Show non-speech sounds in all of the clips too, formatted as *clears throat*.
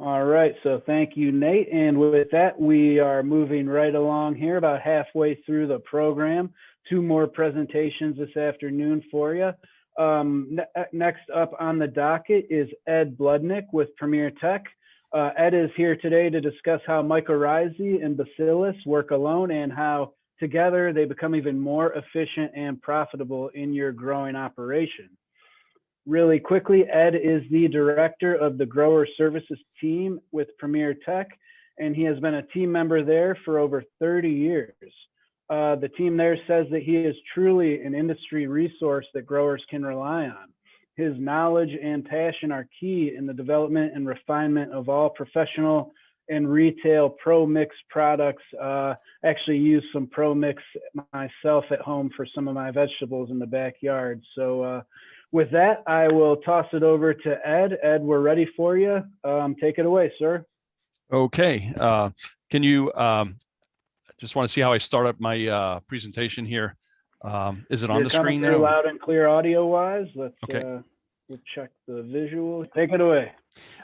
All right, so thank you, Nate. And with that, we are moving right along here, about halfway through the program. Two more presentations this afternoon for you. Um, ne uh, next up on the docket is Ed Bloodnick with Premier Tech. Uh, Ed is here today to discuss how mycorrhizae and bacillus work alone and how together they become even more efficient and profitable in your growing operation. Really quickly, Ed is the director of the grower services team with Premier Tech, and he has been a team member there for over 30 years. Uh, the team there says that he is truly an industry resource that growers can rely on. His knowledge and passion are key in the development and refinement of all professional and retail Pro Mix products. Uh, actually use some Pro Mix myself at home for some of my vegetables in the backyard. So uh, with that, I will toss it over to Ed. Ed, we're ready for you. Um, take it away, sir. Okay. Uh, can you um, just want to see how I start up my uh, presentation here? Um, is it You're on the screen there? Loud and clear audio wise. Let's okay. uh, we'll check the visual. Take it away.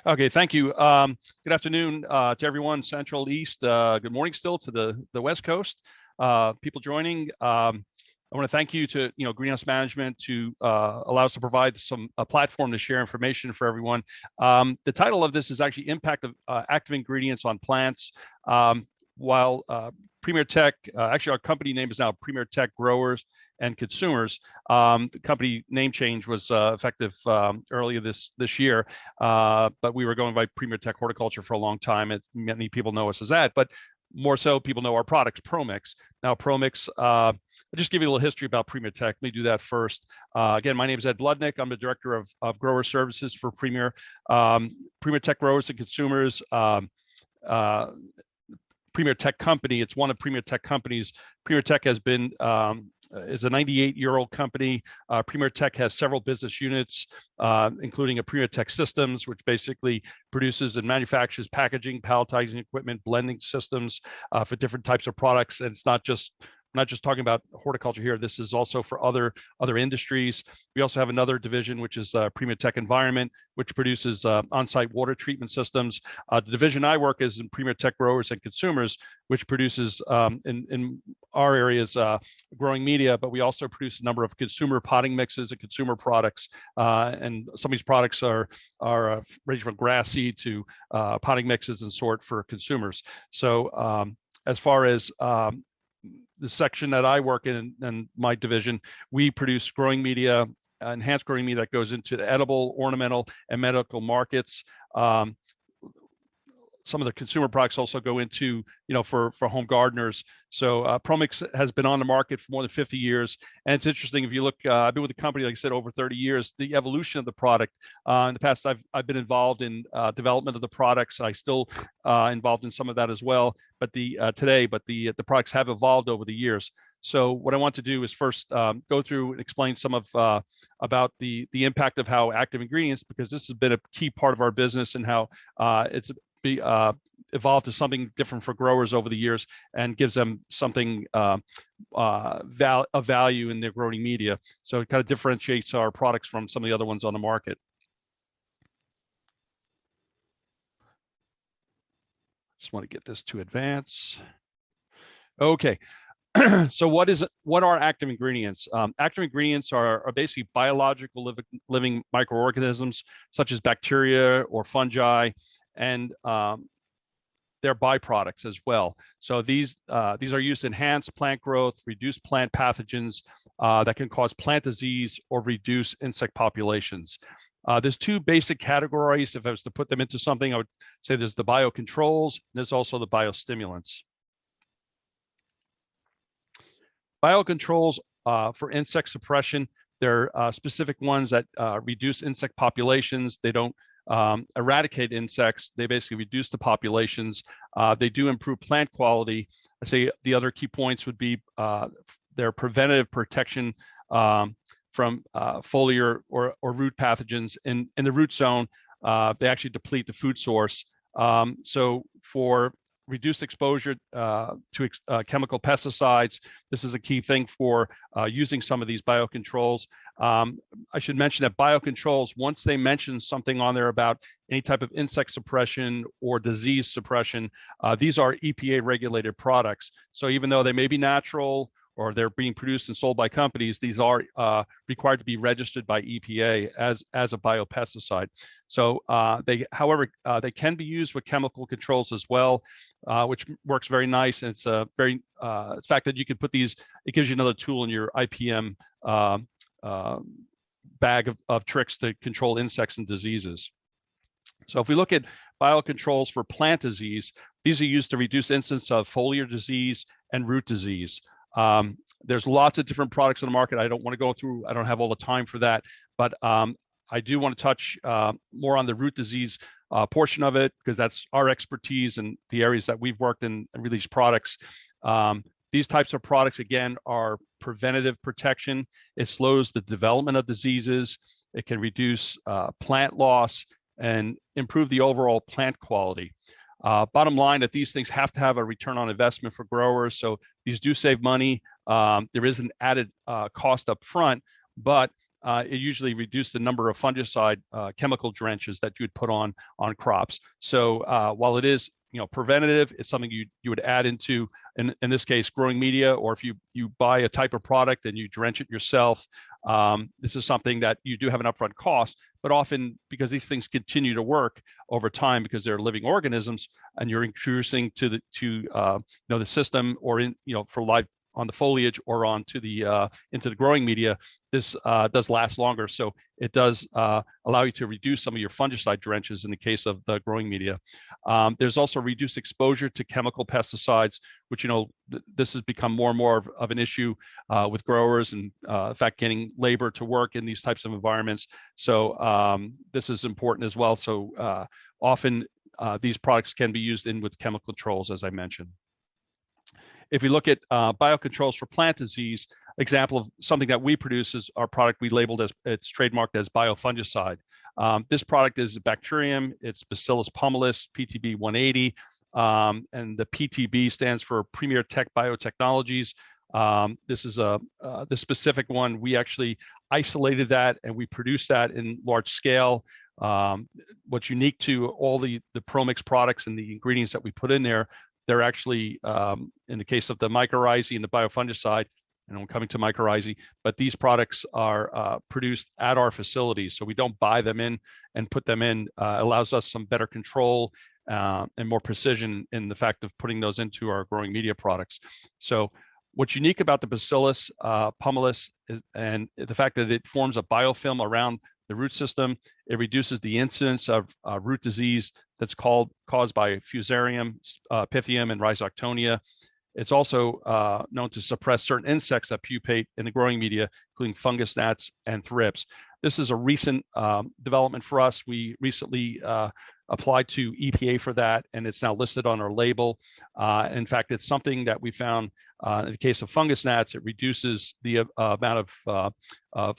Okay, thank you. Um, good afternoon uh, to everyone, Central East. Uh, good morning still to the, the West Coast. Uh, people joining. Um, I want to thank you to you know Greenhouse Management to uh, allow us to provide some a platform to share information for everyone. Um, the title of this is actually impact of uh, active ingredients on plants. Um, while uh, Premier Tech, uh, actually our company name is now Premier Tech Growers and Consumers. Um, the company name change was uh, effective um, earlier this this year, uh, but we were going by Premier Tech Horticulture for a long time. It, many people know us as that, but more so people know our products, ProMix. Now ProMix, uh, I'll just give you a little history about Premier Tech. Let me do that first. Uh, again, my name is Ed Bloodnick. I'm the Director of, of Grower Services for Premier. Um, Premier Tech Growers and Consumers. Um, uh, Premier Tech company. It's one of Premier Tech companies. Premier Tech has been um, is a 98 year old company. Uh, Premier Tech has several business units, uh, including a Premier Tech Systems, which basically produces and manufactures packaging, palletizing equipment, blending systems uh, for different types of products. And it's not just not just talking about horticulture here. This is also for other other industries. We also have another division, which is uh, Premier Tech Environment, which produces uh, on-site water treatment systems. Uh, the division I work is in Premier Tech Growers and Consumers, which produces um, in, in our areas uh, growing media, but we also produce a number of consumer potting mixes and consumer products. Uh, and some of these products are, are uh, ranging from grass seed to potting mixes and sort for consumers. So um, as far as um, the section that I work in and my division, we produce growing media, enhanced growing media that goes into the edible, ornamental, and medical markets. Um, some of the consumer products also go into, you know, for, for home gardeners. So uh, Promix has been on the market for more than 50 years. And it's interesting, if you look, uh, I've been with the company, like I said, over 30 years, the evolution of the product. Uh, in the past, I've, I've been involved in uh, development of the products. I still uh, involved in some of that as well, but the uh, today, but the, the products have evolved over the years. So what I want to do is first um, go through and explain some of uh, about the the impact of how active ingredients, because this has been a key part of our business and how uh, it's be uh, evolved to something different for growers over the years and gives them something uh, uh, val of value in their growing media. So it kind of differentiates our products from some of the other ones on the market. Just want to get this to advance. Okay, *clears throat* so what is what are active ingredients? Um, active ingredients are, are basically biological living, living microorganisms such as bacteria or fungi and um, their byproducts as well. So these uh, these are used to enhance plant growth, reduce plant pathogens uh, that can cause plant disease or reduce insect populations. Uh, there's two basic categories. If I was to put them into something, I would say there's the biocontrols, and there's also the biostimulants. Biocontrols uh, for insect suppression, they're uh, specific ones that uh, reduce insect populations. They don't um, eradicate insects. They basically reduce the populations. Uh, they do improve plant quality. I say the other key points would be uh, their preventative protection um, from uh, foliar or, or root pathogens. In, in the root zone, uh, they actually deplete the food source. Um, so for reduce exposure uh, to ex uh, chemical pesticides. This is a key thing for uh, using some of these biocontrols. Um, I should mention that biocontrols, once they mention something on there about any type of insect suppression or disease suppression, uh, these are EPA regulated products. So even though they may be natural or they're being produced and sold by companies, these are uh, required to be registered by EPA as, as a biopesticide. So uh, they, however, uh, they can be used with chemical controls as well, uh, which works very nice. And it's a very, uh, the fact that you can put these, it gives you another tool in your IPM um, um, bag of, of tricks to control insects and diseases. So if we look at biocontrols for plant disease, these are used to reduce incidence of foliar disease and root disease. Um, there's lots of different products in the market. I don't want to go through, I don't have all the time for that, but um, I do want to touch uh, more on the root disease uh, portion of it because that's our expertise and the areas that we've worked in and released products. Um, these types of products, again, are preventative protection. It slows the development of diseases. It can reduce uh, plant loss and improve the overall plant quality. Uh, bottom line that these things have to have a return on investment for growers. So these do save money. Um, there is an added uh, cost up front, but uh, it usually reduces the number of fungicide uh, chemical drenches that you would put on on crops. So uh, while it is you know preventative it's something you you would add into in, in this case growing media or if you you buy a type of product and you drench it yourself um, this is something that you do have an upfront cost but often because these things continue to work over time because they're living organisms and you're introducing to the to uh, you know the system or in you know for live on the foliage or onto the uh, into the growing media, this uh, does last longer. So it does uh, allow you to reduce some of your fungicide drenches in the case of the growing media. Um, there's also reduced exposure to chemical pesticides, which, you know, th this has become more and more of, of an issue uh, with growers and uh, in fact, getting labor to work in these types of environments. So um, this is important as well. So uh, often these products can be used in with chemical controls, as I mentioned. If we look at uh, biocontrols for plant disease, example of something that we produce is our product we labeled as, it's trademarked as biofungicide. Um, this product is a bacterium, it's Bacillus pumilus, PTB 180, um, and the PTB stands for Premier Tech Biotechnologies. Um, this is a uh, the specific one. We actually isolated that and we produced that in large scale. Um, what's unique to all the the ProMix products and the ingredients that we put in there they're actually, um, in the case of the mycorrhizae and the biofungicide, and I'm coming to mycorrhizae, but these products are uh, produced at our facilities. So we don't buy them in and put them in, uh, allows us some better control uh, and more precision in the fact of putting those into our growing media products. So what's unique about the Bacillus uh, pumilus is, and the fact that it forms a biofilm around the root system. It reduces the incidence of uh, root disease that's called caused by Fusarium, uh, Pythium, and Rhizoctonia. It's also uh, known to suppress certain insects that pupate in the growing media, including fungus gnats and thrips. This is a recent um, development for us. We recently uh, applied to EPA for that, and it's now listed on our label. Uh, in fact, it's something that we found uh, in the case of fungus gnats, it reduces the uh, amount of, uh, of,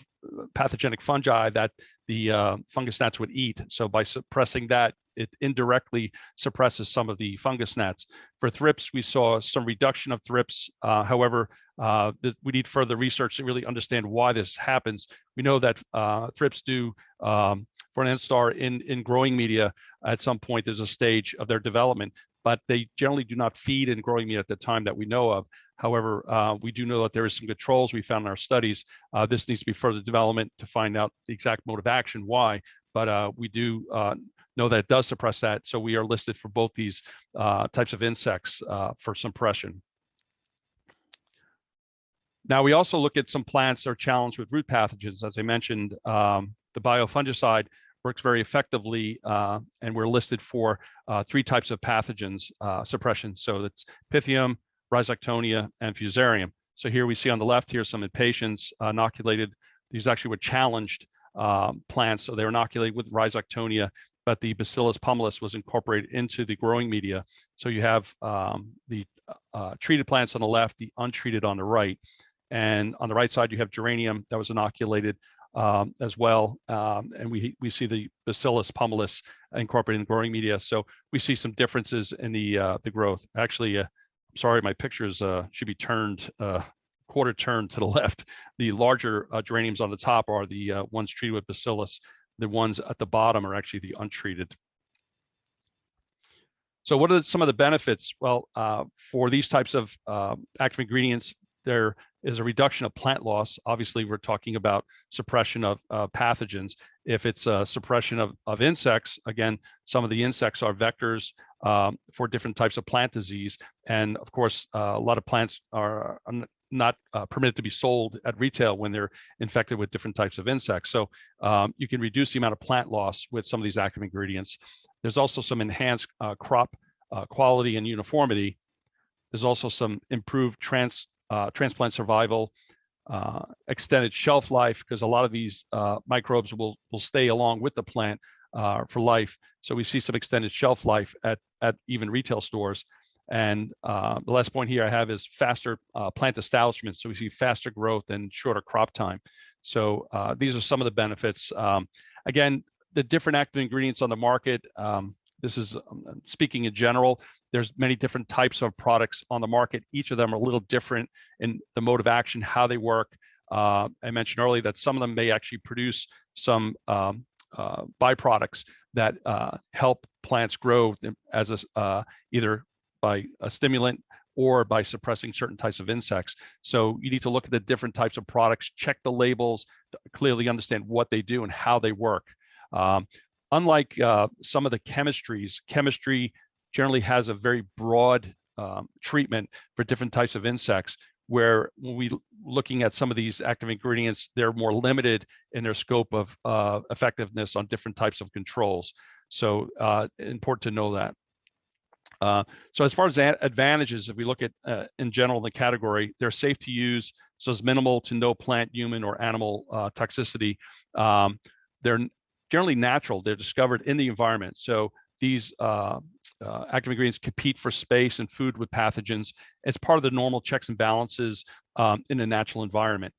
pathogenic fungi that the uh, fungus gnats would eat. So by suppressing that, it indirectly suppresses some of the fungus gnats. For thrips, we saw some reduction of thrips. Uh, however, uh, we need further research to really understand why this happens. We know that uh, thrips do um, for an instar in, in growing media at some point there's a stage of their development, but they generally do not feed in growing media at the time that we know of. However, uh, we do know that there is some controls we found in our studies. Uh, this needs to be further development to find out the exact mode of action, why, but uh, we do uh, know that it does suppress that. So we are listed for both these uh, types of insects uh, for suppression. Now we also look at some plants that are challenged with root pathogens. As I mentioned, um, the biofungicide works very effectively, uh, and we're listed for uh, three types of pathogens uh, suppression. So that's Pythium, Rhizoctonia, and Fusarium. So here we see on the left here some impatiens inoculated. These actually were challenged um, plants, so they were inoculated with Rhizoctonia, but the Bacillus pumilus was incorporated into the growing media. So you have um, the uh, treated plants on the left, the untreated on the right. And on the right side, you have geranium that was inoculated um, as well. Um, and we, we see the Bacillus pumilus incorporated in growing media. So we see some differences in the, uh, the growth. Actually, uh, I'm sorry, my pictures uh, should be turned uh, quarter turn to the *laughs* left. The larger uh, geraniums on the top are the uh, ones treated with Bacillus. The ones at the bottom are actually the untreated. So what are some of the benefits? Well, uh, for these types of active ingredients, there is a reduction of plant loss. Obviously, we're talking about suppression of uh, pathogens. If it's a suppression of, of insects, again, some of the insects are vectors um, for different types of plant disease. And of course, uh, a lot of plants are not uh, permitted to be sold at retail when they're infected with different types of insects. So um, you can reduce the amount of plant loss with some of these active ingredients. There's also some enhanced uh, crop uh, quality and uniformity. There's also some improved trans uh, transplant survival, uh, extended shelf life, because a lot of these uh, microbes will, will stay along with the plant uh, for life. So we see some extended shelf life at, at even retail stores. And uh, the last point here I have is faster uh, plant establishment. So we see faster growth and shorter crop time. So these are some of the benefits. Um, again, the different active ingredients on the market, um, this is um, speaking in general. There's many different types of products on the market. Each of them are a little different in the mode of action, how they work. Uh, I mentioned earlier that some of them may actually produce some um, uh, byproducts that uh, help plants grow as a uh, either by a stimulant or by suppressing certain types of insects. So you need to look at the different types of products, check the labels, clearly understand what they do and how they work. Um, unlike uh, some of the chemistries, chemistry generally has a very broad um, treatment for different types of insects, where when we looking at some of these active ingredients, they're more limited in their scope of uh, effectiveness on different types of controls. So uh, important to know that. Uh, so as far as advantages, if we look at uh, in general the category, they're safe to use, so it's minimal to no plant, human, or animal uh, toxicity. Um, they're generally natural. They're discovered in the environment. So these uh, uh, active ingredients compete for space and food with pathogens. It's part of the normal checks and balances um, in a natural environment.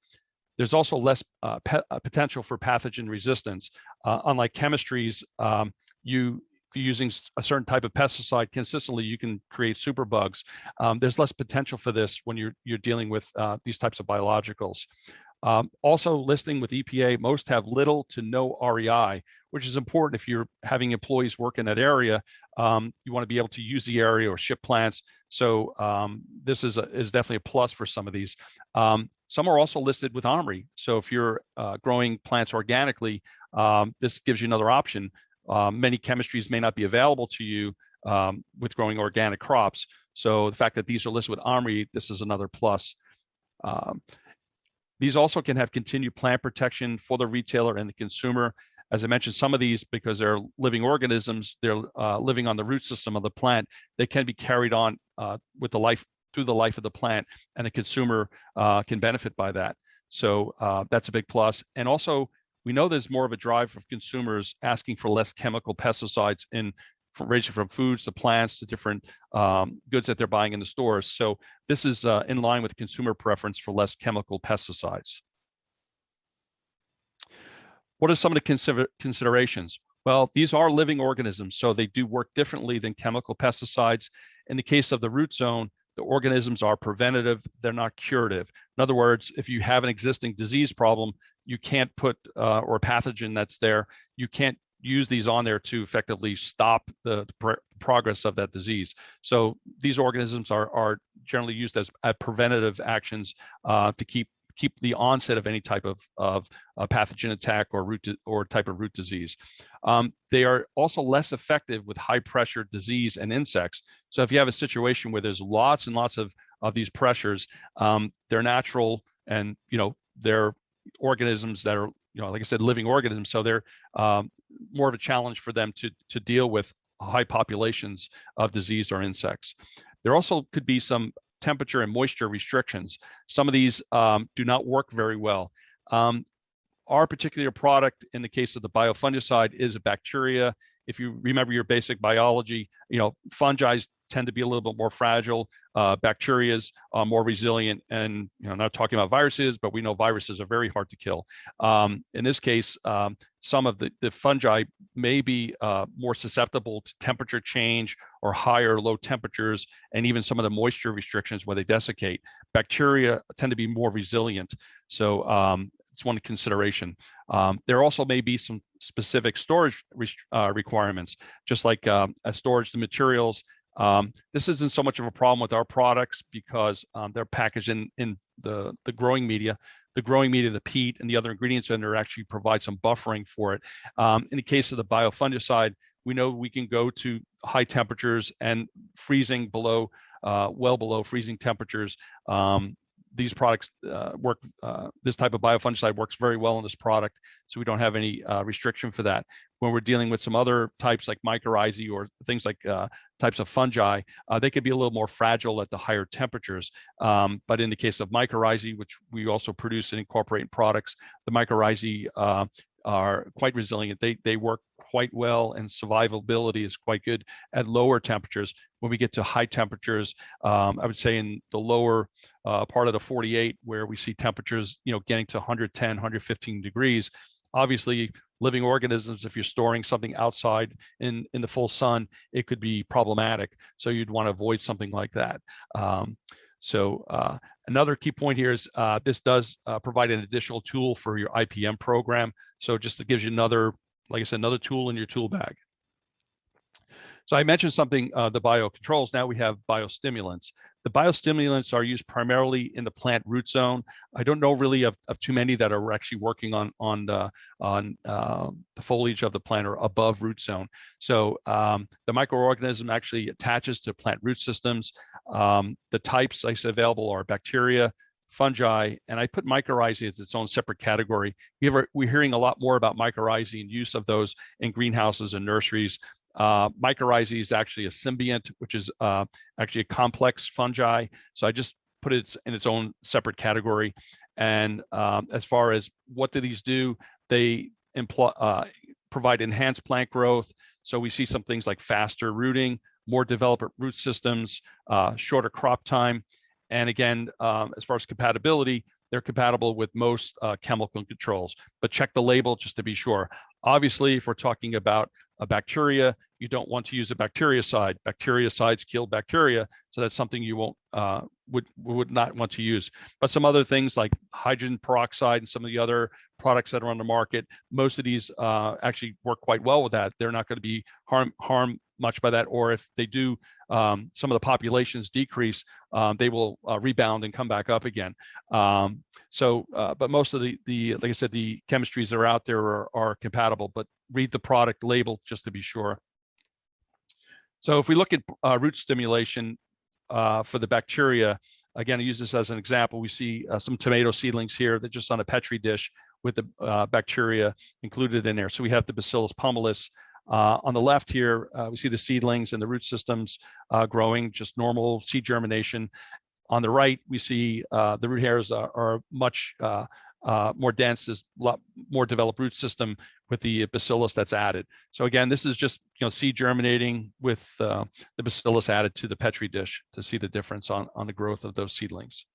There's also less uh, uh potential for pathogen resistance. Uh, unlike chemistries, um, you using a certain type of pesticide consistently, you can create superbugs. Um, there's less potential for this when you're you're dealing with uh, these types of biologicals. Um, also listing with EPA, most have little to no REI, which is important if you're having employees work in that area. Um, you want to be able to use the area or ship plants. So um, this is, a, is definitely a plus for some of these. Um, some are also listed with OMRI. So if you're uh, growing plants organically, um, this gives you another option. Uh, many chemistries may not be available to you with growing organic crops. So the fact that these are listed with OMRI, this is another plus. Um, these also can have continued plant protection for the retailer and the consumer. As I mentioned, some of these, because they're living organisms, they're uh, living on the root system of the plant, they can be carried on uh, with the life through the life of the plant and the consumer uh, can benefit by that. So uh, that's a big plus. And also, we know there's more of a drive of consumers asking for less chemical pesticides in from ranging from foods to plants to different um, goods that they're buying in the stores. So this is uh, in line with consumer preference for less chemical pesticides. What are some of the consider considerations? Well, these are living organisms, so they do work differently than chemical pesticides. In the case of the root zone, the organisms are preventative, they're not curative. In other words, if you have an existing disease problem, you can't put, uh, or a pathogen that's there, you can't use these on there to effectively stop the pr progress of that disease. So these organisms are, are generally used as, preventative actions uh, to keep keep the onset of any type of, of pathogen attack or root or type of root disease. Um, they are also less effective with high pressure disease and insects. So if you have a situation where there's lots and lots of, of these pressures, um, they're natural and, you know, they're organisms that are you know, like I said, living organisms. So they're um, more of a challenge for them to, to deal with high populations of disease or insects. There also could be some temperature and moisture restrictions. Some of these um, do not work very well. Um, our particular product, in the case of the biofungicide, is a bacteria. if you remember your basic biology, you know, fungi tend to be a little bit more fragile. Uh, bacterias are more resilient, and you know, not talking about viruses, but we know viruses are very hard to kill. Um, in this case, um, some of the, the fungi may be uh, more susceptible to temperature change or higher low temperatures, and even some of the moisture restrictions where they desiccate. Bacteria tend to be more resilient. So um, it's one consideration. Um, there also may be some specific storage uh, requirements, just like um, a storage the materials. Um, this isn't so much of a problem with our products because um, they're packaged in, in the, the growing media. The growing media, the peat, and the other ingredients in there actually provide some buffering for it. Um, in the case of the biofungicide, we know we can go to high temperatures and freezing below, uh, well below freezing temperatures. These products uh, work, uh, this type of biofungicide works very well in this product, so we don't have any uh, restriction for that. When we're dealing with some other types like mycorrhizae or things like uh, types of fungi, uh, they could be a little more fragile at the higher temperatures. Um, but in the case of mycorrhizae, which we also produce and incorporate in products, the mycorrhizae uh, are quite resilient. They, they work quite well and survivability is quite good at lower temperatures. When we get to high temperatures, um, I would say in the lower uh, part of the 48 where we see temperatures, you know, getting to 110, 115 degrees, obviously living organisms, if you're storing something outside in, in the full sun, it could be problematic. So you'd want to avoid something like that. Um, so uh, another key point here is uh, this does uh, provide an additional tool for your IPM program. So just it gives you another, like I said, another tool in your tool bag. So I mentioned something, uh, the biocontrols, now we have biostimulants. The biostimulants are used primarily in the plant root zone. I don't know really of, of too many that are actually working on, on, the, on uh, the foliage of the plant or above root zone. So um, the microorganism actually attaches to plant root systems. Um, the types I said available are bacteria, fungi, and I put mycorrhizae as its own separate category. We we're hearing a lot more about mycorrhizae and use of those in greenhouses and nurseries. Uh, mycorrhizae is actually a symbiont, which is uh, actually a complex fungi. So I just put it in its own separate category. And um, as far as what do these do, they imply, uh, provide enhanced plant growth. So we see some things like faster rooting, more developed root systems, uh, shorter crop time. And again, um, as far as compatibility, they're compatible with most uh, chemical controls, but check the label just to be sure. Obviously, if we're talking about a bacteria, you don't want to use a bactericide. Bactericides kill bacteria, so that's something you won't uh, would would not want to use. But some other things like hydrogen peroxide and some of the other products that are on the market, most of these uh, actually work quite well with that. They're not going to be harm harm much by that, or if they do, um, some of the populations decrease, um, they will uh, rebound and come back up again. Um, so, uh, but most of the, the, like I said, the chemistries that are out there are, are compatible, but read the product label just to be sure. So if we look at uh, root stimulation uh, for the bacteria, again, I use this as an example. We see uh, some tomato seedlings here that just on a Petri dish with the uh, bacteria included in there. So we have the Bacillus pumilus, uh, on the left here, uh, we see the seedlings and the root systems uh, growing, just normal seed germination. On the right, we see uh, the root hairs are, are much uh, uh, more dense, is a lot more developed root system with the bacillus that's added. So again, this is just you know seed germinating with the bacillus added to the Petri dish to see the difference on, on the growth of those seedlings.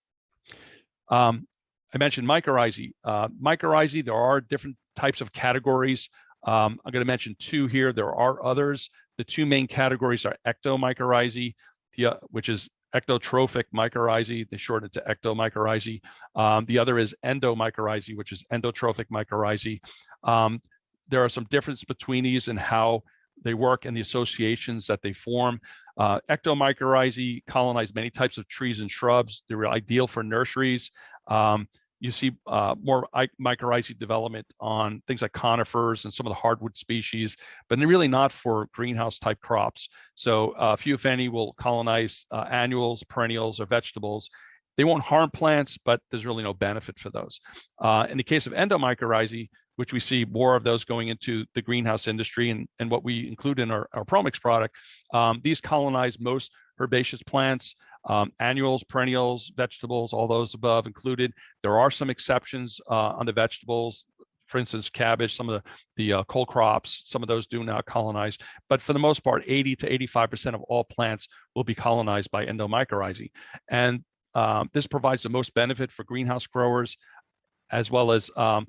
Um, I mentioned mycorrhizae. mycorrhizae, there are different types of categories um, I'm going to mention two here. There are others. The two main categories are ectomycorrhizae, the, uh, which is ectotrophic mycorrhizae. They shorten it to ectomycorrhizae. Um, the other is endomycorrhizae, which is endotrophic mycorrhizae. Um, there are some differences between these and how they work and the associations that they form. Uh, ectomycorrhizae colonize many types of trees and shrubs. They're ideal for nurseries. Um, you see uh, more mycorrhizae development on things like conifers and some of the hardwood species, but they're really not for greenhouse type crops. So uh, few, if any, will colonize uh, annuals, perennials, or vegetables. They won't harm plants, but there's really no benefit for those. Uh, in the case of endomycorrhizae, which we see more of those going into the greenhouse industry and, and what we include in our, our Promix product, um, these colonize most herbaceous plants, um, annuals, perennials, vegetables, all those above included. There are some exceptions uh, on the vegetables, for instance, cabbage, some of the, the uh, cold crops, some of those do not colonize. But for the most part, 80 to 85% of all plants will be colonized by endomycorrhizae. And um, this provides the most benefit for greenhouse growers, as well as um,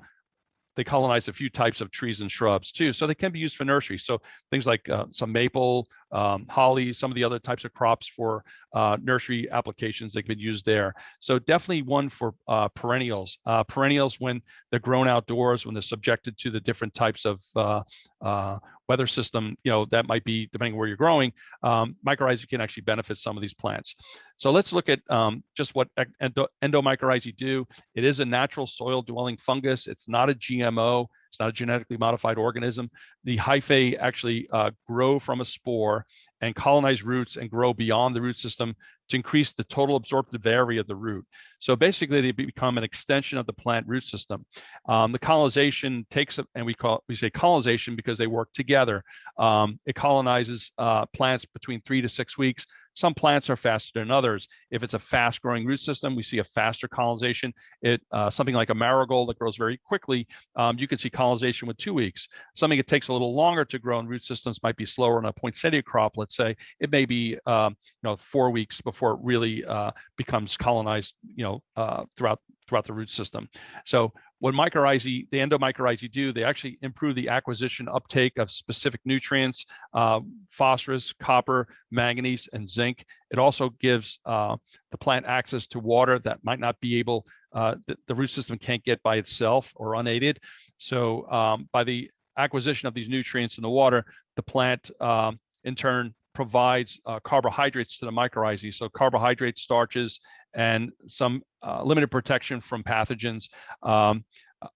they colonize a few types of trees and shrubs too. So they can be used for nursery. So things like uh, some maple, um, holly, some of the other types of crops for uh, nursery applications that can be used there. So definitely one for uh, perennials. Uh, perennials, when they're grown outdoors, when they're subjected to the different types of uh, uh, weather system, you know, that might be depending where you're growing, um, mycorrhizae can actually benefit some of these plants. So let's look at um, just what endo endomycorrhizae do. It is a natural soil dwelling fungus. It's not a GMO. It's not a genetically modified organism. The hyphae actually uh, grow from a spore and colonize roots and grow beyond the root system to increase the total absorptive area of the root. So basically they become an extension of the plant root system. Um, the colonization takes, and we call we say colonization because they work together. Um, it colonizes uh, plants between three to six weeks. Some plants are faster than others. If it's a fast growing root system, we see a faster colonization. It uh, Something like a marigold that grows very quickly, um, you can see colonization with two weeks. Something that takes a little longer to grow in root systems might be slower on a poinsettia crop, let's say. It may be um, you know, four weeks before it really uh, becomes colonized you know, uh, throughout throughout the root system. So what mycorrhizae, the endomycorrhizae do, they actually improve the acquisition uptake of specific nutrients, uh, phosphorus, copper, manganese, and zinc. It also gives uh, the plant access to water that might not be able, uh, the, the, root system can't get by itself or unaided. So um, by the acquisition of these nutrients in the water, the plant um, in turn provides uh, carbohydrates to the mycorrhizae. So carbohydrates, starches, and some uh, limited protection from pathogens. Um,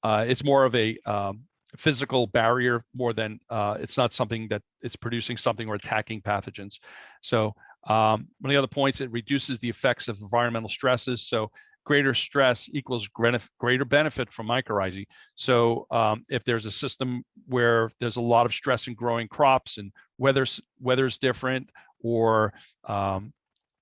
uh, it's more of a um, physical barrier more than uh, it's not something that it's producing something or attacking pathogens. So um, one of the other points, it reduces the effects of environmental stresses. So greater stress equals greater benefit from mycorrhizae. So um, if there's a system where there's a lot of stress in growing crops and weather's, weather's different or um,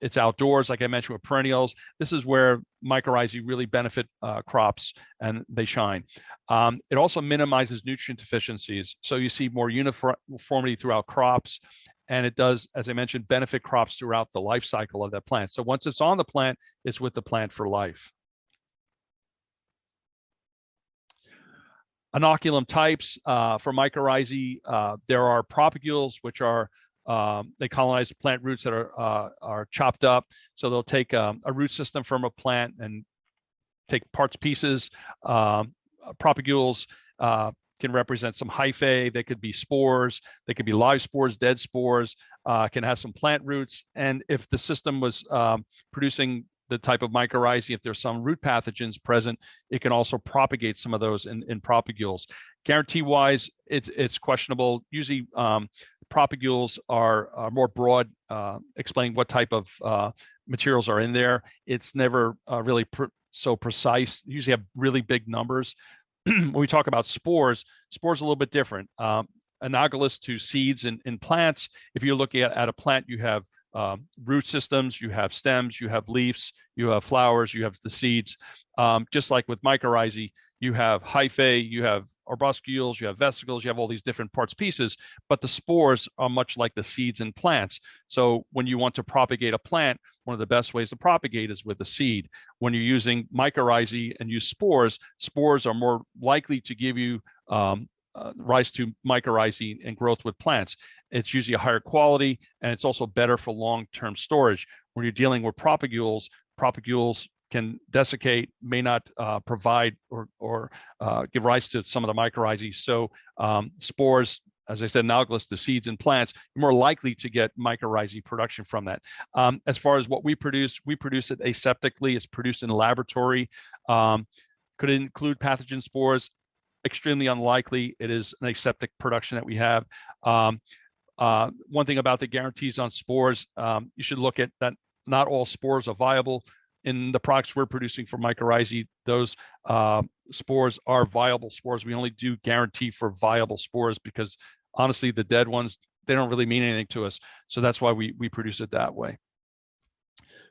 it's outdoors, like I mentioned with perennials. This is where mycorrhizae really benefit uh, crops and they shine. Um, it also minimizes nutrient deficiencies. So you see more uniformity throughout crops. And it does, as I mentioned, benefit crops throughout the life cycle of that plant. So once it's on the plant, it's with the plant for life. Inoculum types uh, for mycorrhizae, uh, there are propagules, which are um, they colonize plant roots that are uh, are chopped up. So they'll take um, a root system from a plant and take parts pieces. Um, propagules uh, can represent some hyphae. They could be spores. They could be live spores, dead spores. Uh, can have some plant roots. And if the system was um, producing the type of mycorrhizae, if there's some root pathogens present, it can also propagate some of those in, in propagules. Guarantee wise, it's, it's questionable. Usually um, propagules are, are more broad, uh, explaining what type of uh, materials are in there. It's never uh, really pr so precise. usually have really big numbers. *clears throat* when we talk about spores, spores are a little bit different. Um, analogous to seeds in, in plants, if you're looking at, at a plant, you have um, root systems, you have stems, you have leaves, you have flowers, you have the seeds. Um, just like with mycorrhizae, you have hyphae, you have arbuscules, you have vesicles, you have all these different parts pieces, but the spores are much like the seeds in plants. So when you want to propagate a plant, one of the best ways to propagate is with a seed. When you're using mycorrhizae and use spores, spores are more likely to give you um, uh, rise to mycorrhizae and growth with plants. It's usually a higher quality and it's also better for long-term storage. When you're dealing with propagules, propagules can desiccate, may not uh, provide or, or uh, give rise to some of the mycorrhizae. So um, spores, as I said, analogous to seeds and plants, you're more likely to get mycorrhizae production from that. Um, as far as what we produce, we produce it aseptically. It's produced in a laboratory. Um, could include pathogen spores? Extremely unlikely. It is an aseptic production that we have. Um, uh, one thing about the guarantees on spores, um, you should look at that not all spores are viable in the products we're producing for mycorrhizae, those uh, spores are viable spores. We only do guarantee for viable spores because honestly, the dead ones, they don't really mean anything to us. So that's why we, we produce it that way.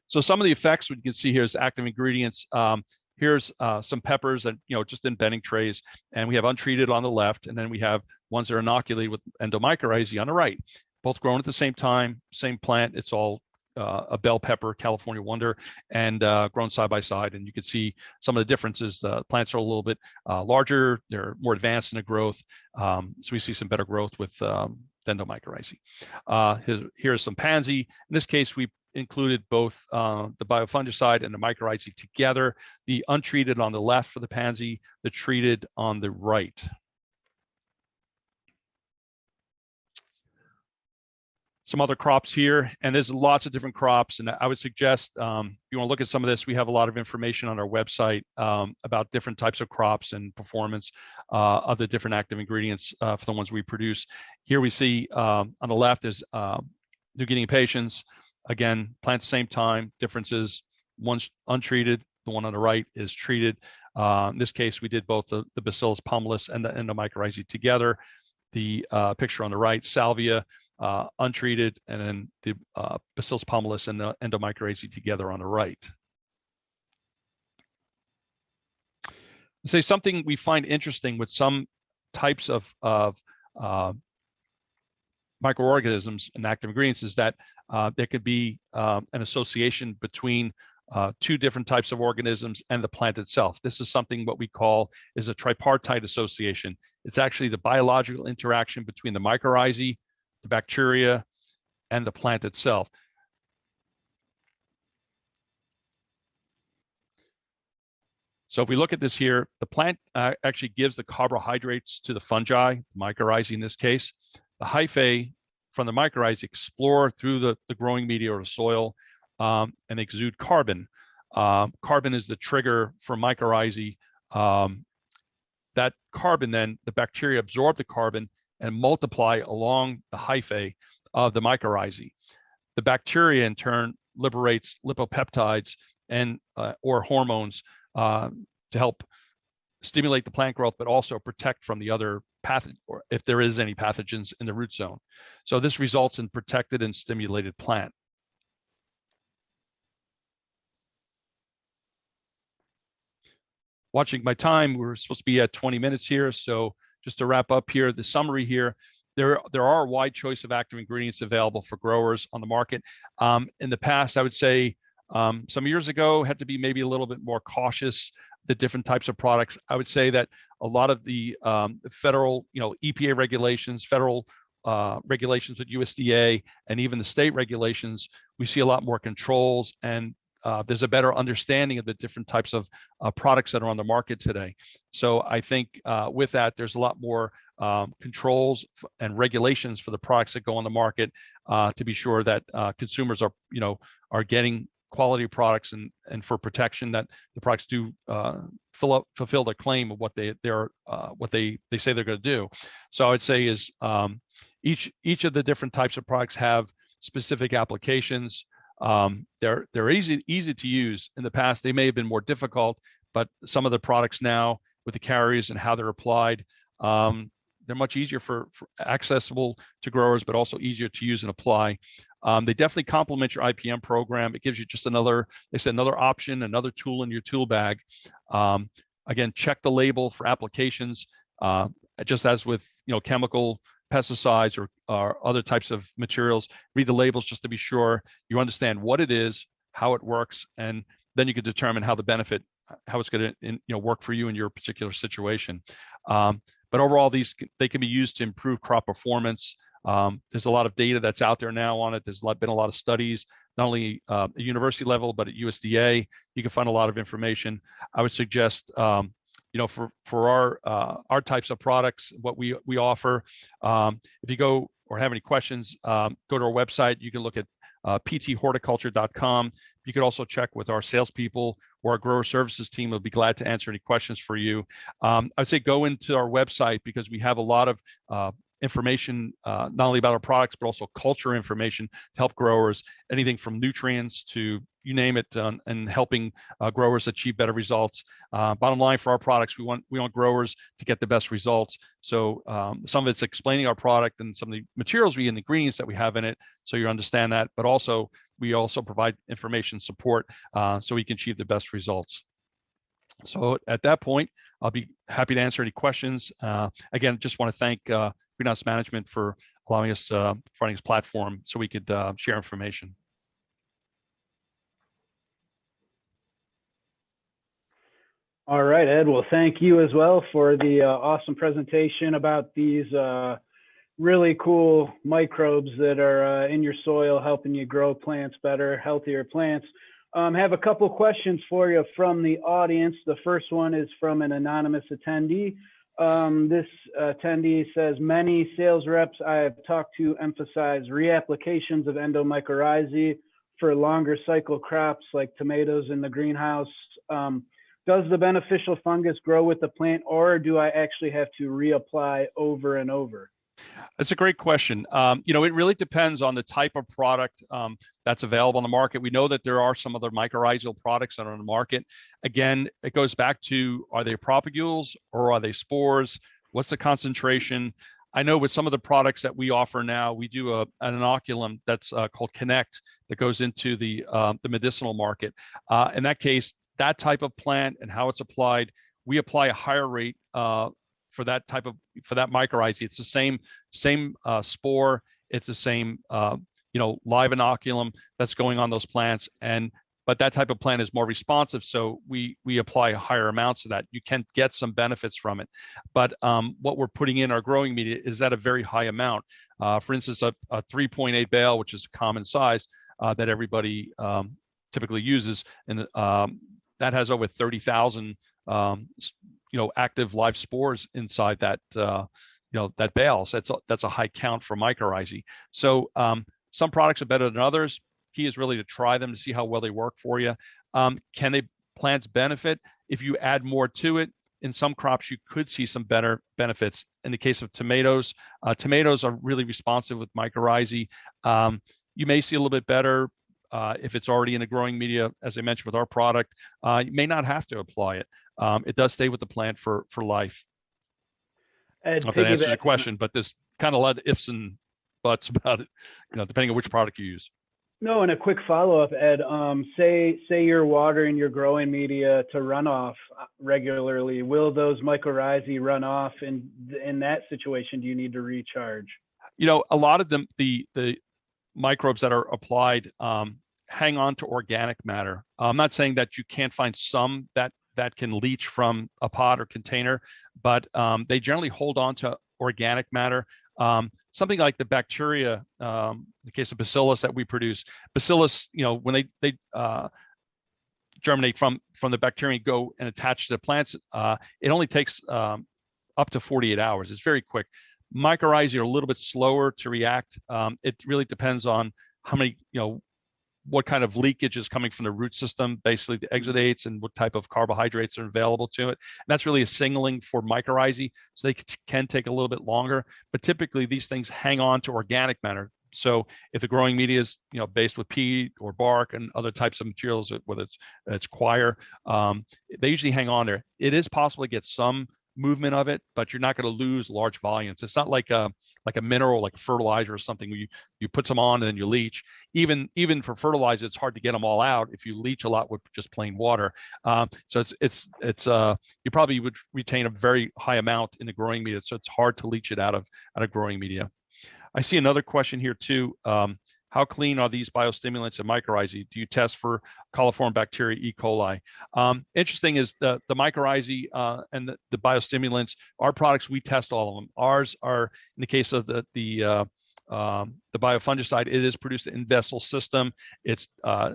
So some of the effects, we can see here is active ingredients. Um, here's uh, some peppers and you know, just in bedding trays, and we have untreated on the left, and then we have ones that are inoculated with endomycorrhizae on the right. Both grown at the same time, same plant. It's all uh, a bell pepper, California Wonder, and uh, grown side by side. And you can see some of the differences. The plants are a little bit uh, larger. They're more advanced in the growth. Um, so we see some better growth with um, endomycorrhizae. Uh, here's some pansy. In this case, we included both uh, the biofungicide and the mycorrhizae together, the untreated on the left for the pansy, the treated on the right. Some other crops here, and there's lots of different crops, and I would suggest um, if you want to look at some of this, we have a lot of information on our website um, about different types of crops and performance uh, of the different active ingredients uh, for the ones we produce. Here we see um, on the left is uh, New Guinea impatiens, Again, plant same time, differences, one's untreated, the one on the right is treated. Uh, in this case, we did both the, the Bacillus pumilus and the endomycorrhizae together. The uh, picture on the right, salvia, uh, untreated, and then the uh, Bacillus pumilus and the endomycorrhizae together on the right. Say something we find interesting with some types of, of uh, microorganisms and active ingredients is that uh, there could be um, an association between uh, two different types of organisms and the plant itself. This is something what we call is a tripartite association. It's actually the biological interaction between the mycorrhizae, the bacteria, and the plant itself. So if we look at this here, the plant uh, actually gives the carbohydrates to the fungi, mycorrhizae in this case. The hyphae from the mycorrhizae explore through the, the growing media or the soil um, and exude carbon. Um, carbon is the trigger for mycorrhizae. Um, that carbon then, the bacteria absorb the carbon and multiply along the hyphae of the mycorrhizae. The bacteria in turn liberates lipopeptides and uh, or hormones uh, to help stimulate the plant growth, but also protect from the other pathogen, or if there is any pathogens in the root zone. So this results in protected and stimulated plant. Watching my time, we're supposed to be at 20 minutes here. So just to wrap up here, the summary here, there, there are a wide choice of active ingredients available for growers on the market. Um, in the past, I would say um, some years ago had to be maybe a little bit more cautious the different types of products. I would say that a lot of the um, federal, you know, EPA regulations, federal uh, regulations with USDA, and even the state regulations, we see a lot more controls and uh, there's a better understanding of the different types of uh, products that are on the market today. So I think uh, with that, there's a lot more um, controls and regulations for the products that go on the market uh, to be sure that uh, consumers are, you know, are getting quality products and and for protection that the products do uh, fill up fulfill their claim of what they they're what they they say they're going to do. So I would say is um, each each of the different types of products have specific applications. Um, they're they're easy easy to use. In the past, they may have been more difficult, but some of the products now with the carriers and how they're applied, um, they're much easier for, for, accessible to growers, but also easier to use and apply. Um, they definitely complement your IPM program. It gives you just another, they said another option, another tool in your tool bag. Um, again, check the label for applications, uh, just as with you know chemical pesticides or, or other types of materials. Read the labels just to be sure you understand what it is, how it works, and then you can determine how the benefit, how it's going to you know work for you in your particular situation. Um, but overall, these they can be used to improve crop performance. Um, there's a lot of data that's out there now on it. There's been a lot of studies, not only uh, at university level, but at USDA. You can find a lot of information. I would suggest, um, you know, for for our uh, our types of products, what we we offer. Um, if you go or have any questions, um, go to our website. You can look at uh, pthorticulture.com. You could also check with our salespeople or our grower services team. We'll be glad to answer any questions for you. Um, I would say go into our website because we have a lot of uh, information, uh, not only about our products, but also culture information to help growers, anything from nutrients to you name it, um, and helping uh, growers achieve better results. Uh, bottom line for our products, we want we want growers to get the best results. So um, some of it's explaining our product and some of the materials we and the ingredients that we have in it, so you understand that. But also we also provide information support uh, so we can achieve the best results. So at that point, I'll be happy to answer any questions. Uh, again, just want to thank uh, Greenhouse Management for allowing us, uh, providing us platform so we could uh, share information. All right, Ed. Well, thank you as well for the uh, awesome presentation about these uh, really cool microbes that are uh, in your soil, helping you grow plants better, healthier plants. Um, have a couple questions for you from the audience. The first one is from an anonymous attendee. Um, this attendee says, many sales reps I have talked to emphasize reapplications of endomycorrhizae for longer cycle crops like tomatoes in the greenhouse. Um, does the beneficial fungus grow with the plant or do I actually have to reapply over and over? That's a great question. Um, you know, it really depends on the type of product um, that's available on the market. We know that there are some other mycorrhizal products that are on the market. Again, it goes back to, are they propagules or are they spores? What's the concentration? I know with some of the products that we offer now, we do a, an inoculum that's uh, called Connect that goes into the, uh, the medicinal market. Uh, in that case, that type of plant and how it's applied, we apply a higher rate uh, for that type of for that mycorrhizae. It's the same same uh, spore. It's the same uh, you know live inoculum that's going on those plants, and but that type of plant is more responsive, so we we apply higher amounts of that. You can get some benefits from it, but um, what we're putting in our growing media is at a very high amount. Uh, for instance, a, a 3.8 bale, which is a common size uh, that everybody um, typically uses, and um, that has over 30,000 um, you know active live spores inside that uh, you know that bale. So that's a, that's a high count for mycorrhizae. So um, some products are better than others. Key is really to try them to see how well they work for you. Um, can they plants benefit if you add more to it? In some crops, you could see some better benefits. In the case of tomatoes, uh, tomatoes are really responsive with mycorrhizae. Um, you may see a little bit better uh, if it's already in a growing media, as I mentioned with our product, uh, you may not have to apply it. Um, it does stay with the plant for for life. Ed, if that answers your question, but there's kind of a lot of ifs and buts *laughs* about it, you know, depending on which product you use. No, and a quick follow-up, Ed. Um, say say you're watering your growing media to runoff uh, regularly. Will those mycorrhizae run off? And in that situation, do you need to recharge? You know, a lot of them, the the microbes that are applied um, hang on to organic matter. I'm not saying that you can't find some that that can leach from a pot or container, but um, they generally hold on to organic matter. Um, something like the bacteria, um, in the case of bacillus that we produce, bacillus, you know, when they they uh, germinate from from the bacteria and go and attach to the plants, uh, it only takes um, up to 48 hours. It's very quick. Mycorrhizae are a little bit slower to react. Um, it really depends on how many, you know, what kind of leakage is coming from the root system, basically the exudates and what type of carbohydrates are available to it. And that's really a signaling for mycorrhizae, so they can take a little bit longer. But typically these things hang on to organic matter. So if the growing media is, you know, based with peat or bark and other types of materials, whether it's it's coir, um, they usually hang on there. It is possible to get some movement of it, but you're not going to lose large volumes. It's not like a like a mineral, like fertilizer or something. You you put some on and then you leach. Even even for fertilizer, it's hard to get them all out if you leach a lot with just plain water. Um, so it's it's it's uh you probably would retain a very high amount in the growing media. So it's hard to leach it out of out of growing media. I see another question here too. Um, how clean are these biostimulants and mycorrhizae? Do you test for coliform bacteria, E. coli? Um, interesting is the, the mycorrhizae uh, and the, the, biostimulants, our products, we test all of them. Ours are, in the case of the, the, uh, um, the biofungicide, it is produced in vessel system. It's uh,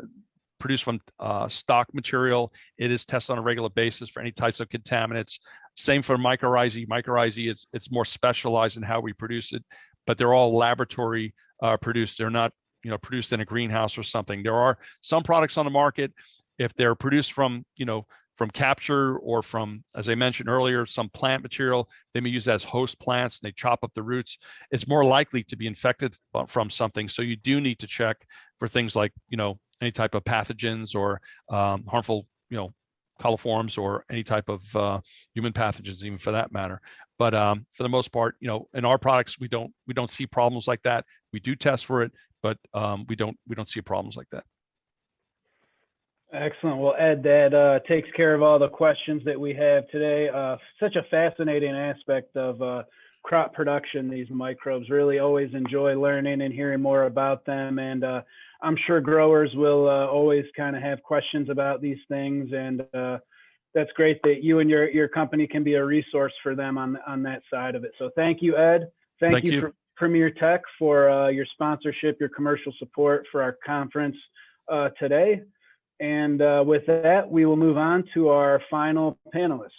produced from uh, stock material. It is tested on a regular basis for any types of contaminants. Same for mycorrhizae. Mycorrhizae, it's, it's more specialized in how we produce it, but they're all laboratory uh, produced. They're not you know produced in a greenhouse or something. There are some products on the market if they're produced from you know from capture or from as i mentioned earlier some plant material they may use as host plants and they chop up the roots. It's more likely to be infected from something. So you do need to check for things like you know any type of pathogens or um, harmful you know coliforms or any type of uh, human pathogens even for that matter but um, for the most part you know in our products we don't we don't see problems like that we do test for it but um, we don't we don't see problems like that. Excellent. Well, Ed, that uh, takes care of all the questions that we have today. Uh, such a fascinating aspect of uh, crop production, these microbes. Really always enjoy learning and hearing more about them. And uh, I'm sure growers will uh, always kind of have questions about these things. And uh, that's great that you and your, your company can be a resource for them on, on that side of it. So thank you, Ed. Thank, Thank you, you. for Premier Tech for uh, your sponsorship, your commercial support for our conference uh, today. And uh, with that, we will move on to our final panelist.